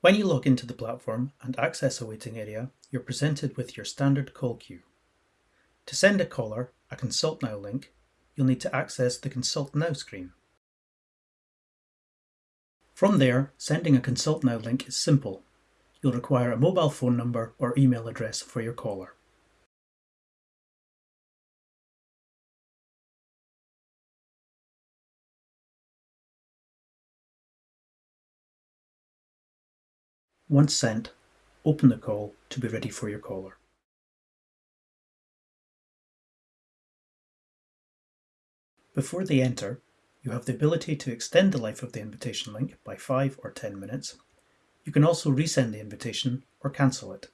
When you log into the platform and access a waiting area, you're presented with your standard call queue. To send a caller a Consult Now link, you'll need to access the Consult Now screen. From there, sending a Consult Now link is simple. You'll require a mobile phone number or email address for your caller. Once sent, open the call to be ready for your caller. Before they enter, you have the ability to extend the life of the invitation link by 5 or 10 minutes. You can also resend the invitation or cancel it.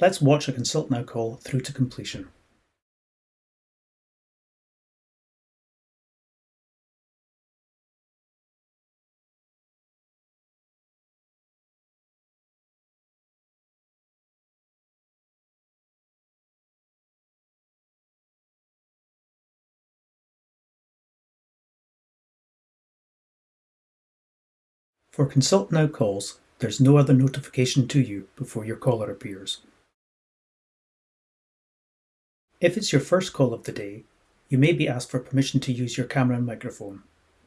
Let's watch a Consult Now call through to completion. For Consult Now calls, there's no other notification to you before your caller appears. If it's your first call of the day, you may be asked for permission to use your camera and microphone.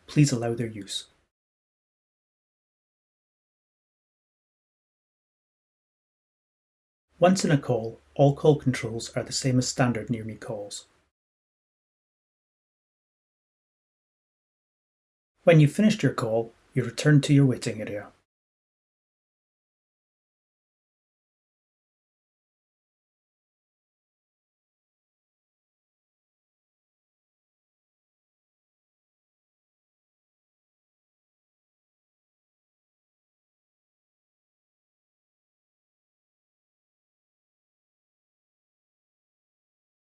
Please allow their use. Once in a call, all call controls are the same as standard Near Me calls. When you've finished your call, you return to your waiting area.